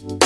Música